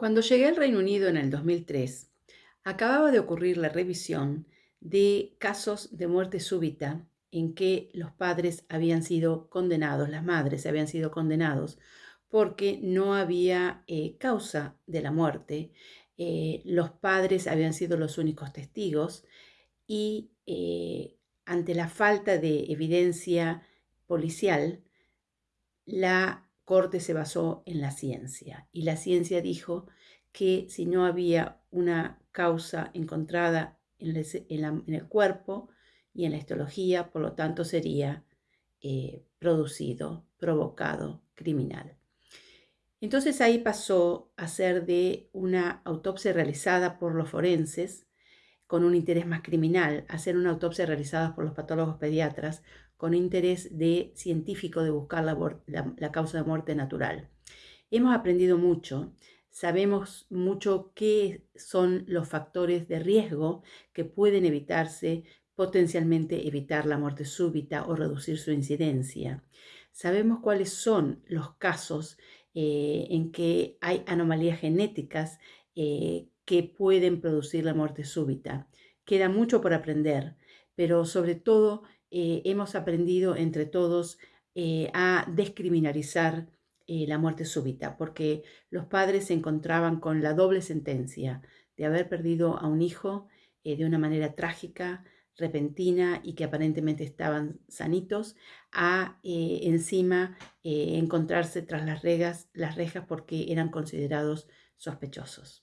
Cuando llegué al Reino Unido en el 2003, acababa de ocurrir la revisión de casos de muerte súbita en que los padres habían sido condenados, las madres habían sido condenados porque no había eh, causa de la muerte. Eh, los padres habían sido los únicos testigos y eh, ante la falta de evidencia policial, la corte se basó en la ciencia y la ciencia dijo que si no había una causa encontrada en el, cuerpo y en la histología, por lo tanto sería eh, producido, provocado, criminal. Entonces ahí pasó a ser de una autopsia realizada por los forenses con un interés más criminal, a ser una autopsia realizada por los patólogos pediatras con interés de científico de buscar la, causa de muerte natural. Hemos aprendido mucho, sabemos mucho qué son los factores de riesgo que pueden evitarse, potencialmente evitar la muerte súbita o reducir su incidencia. Sabemos cuáles son los casos eh, en que hay anomalías genéticas eh, que pueden producir la muerte súbita. Queda mucho por aprender, pero sobre todo eh, hemos aprendido entre todos eh, a descriminalizar eh, la muerte súbita, porque los padres se encontraban con la doble sentencia de haber perdido a un hijo de una manera trágica, repentina y que aparentemente estaban sanitos, a encima encontrarse tras las rejas, las rejas porque eran considerados sospechosos.